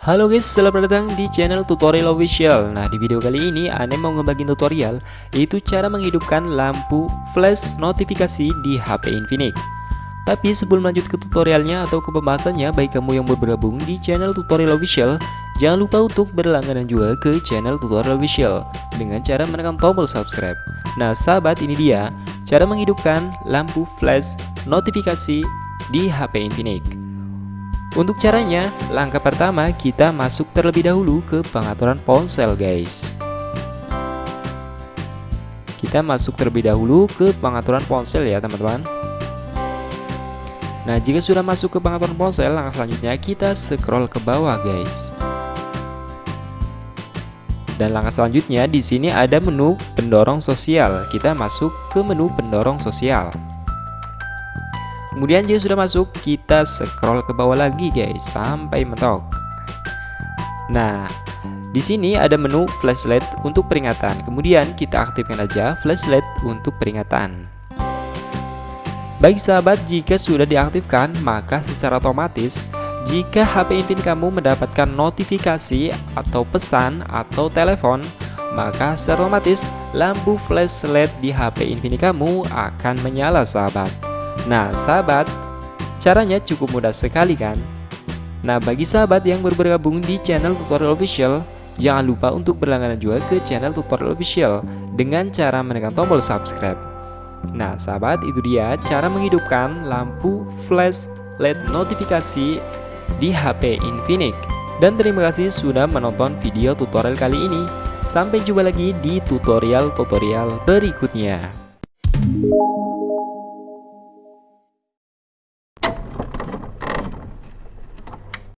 Halo guys, selamat datang di channel tutorial official. Nah di video kali ini Ane mau ngebagiin tutorial Yaitu cara menghidupkan lampu flash notifikasi di HP Infinix. Tapi sebelum lanjut ke tutorialnya atau ke pembahasannya Baik kamu yang bergabung di channel tutorial official Jangan lupa untuk berlangganan juga ke channel tutorial official Dengan cara menekan tombol subscribe. Nah sahabat ini dia Cara menghidupkan lampu flash notifikasi di HP Infinix. Untuk caranya, langkah pertama kita masuk terlebih dahulu ke pengaturan ponsel guys. Kita masuk terlebih dahulu ke pengaturan ponsel ya teman-teman. Nah jika sudah masuk ke pengaturan ponsel, langkah selanjutnya kita scroll ke bawah guys dan langkah selanjutnya di sini ada menu pendorong sosial. Kita masuk ke menu pendorong sosial. Kemudian jika sudah masuk, kita scroll ke bawah lagi guys sampai mentok. Nah, di sini ada menu flashlight untuk peringatan. Kemudian kita aktifkan aja flashlight untuk peringatan. Baik sahabat, jika sudah diaktifkan, maka secara otomatis jika HP Infinix kamu mendapatkan notifikasi atau pesan atau telepon, maka secara otomatis lampu flashlight di HP Infinix kamu akan menyala sahabat. Nah sahabat, caranya cukup mudah sekali kan? Nah bagi sahabat yang baru bergabung di channel tutorial official, jangan lupa untuk berlangganan juga ke channel tutorial official dengan cara menekan tombol subscribe. Nah sahabat itu dia cara menghidupkan lampu flash LED notifikasi di HP Infinix. Dan terima kasih sudah menonton video tutorial kali ini. Sampai jumpa lagi di tutorial-tutorial berikutnya.